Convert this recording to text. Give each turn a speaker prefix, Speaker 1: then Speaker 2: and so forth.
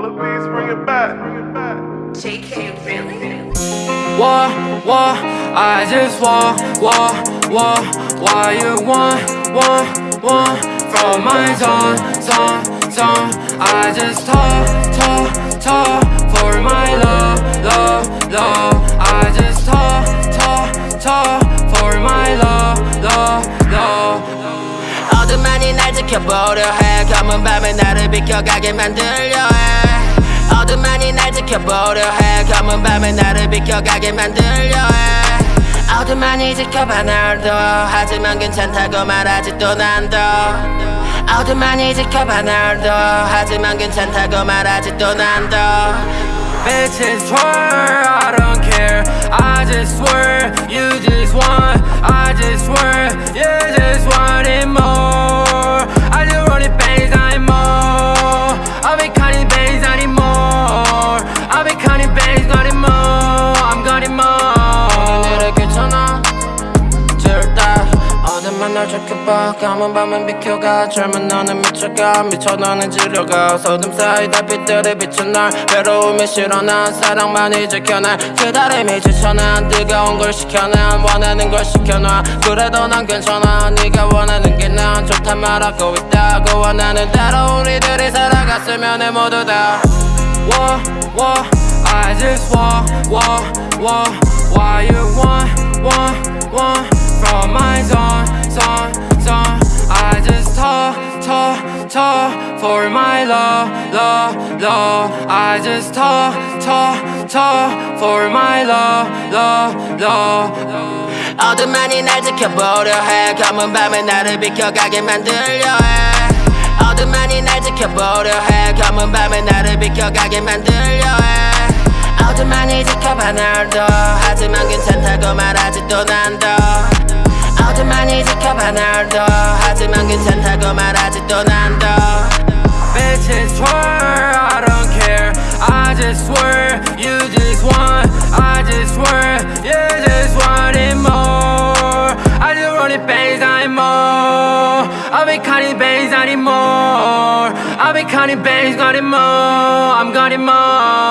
Speaker 1: Let's bring it back.
Speaker 2: JK, really?
Speaker 3: What, what, I just want, what, what, why you want, want, want From my zone, zone, zone I just talk, talk, talk
Speaker 4: 어둠만이 날 지켜보려 해. 검은 밤에 나를 비켜가게 만들려 해. 어둠만이 날 지켜보려 해. 검은 밤에 나를 비켜가게 만들려 해. 어둠만이 지켜봐 날도 하지만 괜찮다고 말하지 또 난도 어둠만이 지켜봐 날도 하지만 괜찮다고 말하지 또 난도
Speaker 3: Bitches twerk, I don't care. I just swear, you just want I just
Speaker 4: 날 지켜봐. 감은 밤은 비켜가. 젊은 너는 미쳐가. 미쳐 너는 지려가. 어둠 사이 달빛들이 비춘 날. 외로움이 싫어. 난 사랑만이 지켜 날 기다림이 지쳐 난 뜨거운 걸 시켜 난 원하는 걸 시켜놔. 그래도 난 괜찮아. 네가 원하는 게 난 좋단 말하고 있다고 원하는 대로 우리들이 살아갔으면 해 모두 다.
Speaker 3: What, I just want, want, want Why you want, talk For my love, love, love. I just talk, talk, talk For my love, love, love.
Speaker 4: 어둠만이 날 지켜보려 해. 검은 밤에 나를 비켜가게 만들려 해. 어둠만이 날 지켜보려 해. 검은 밤에 나를 비켜가게 만들려 해. 어둠만이 지켜봐 날도. 하지만 괜찮다고 말하지 또 난도 어둠만이 지켜봐 날도 하지만 괜찮다고 말하지 또 난도
Speaker 3: Bitches twerk, I don't care I just swear, you just want I just swear, you just want it more I just want it bangs anymore I'll be cutting bangs anymore I'll be cutting bangs, got it more I'm got it more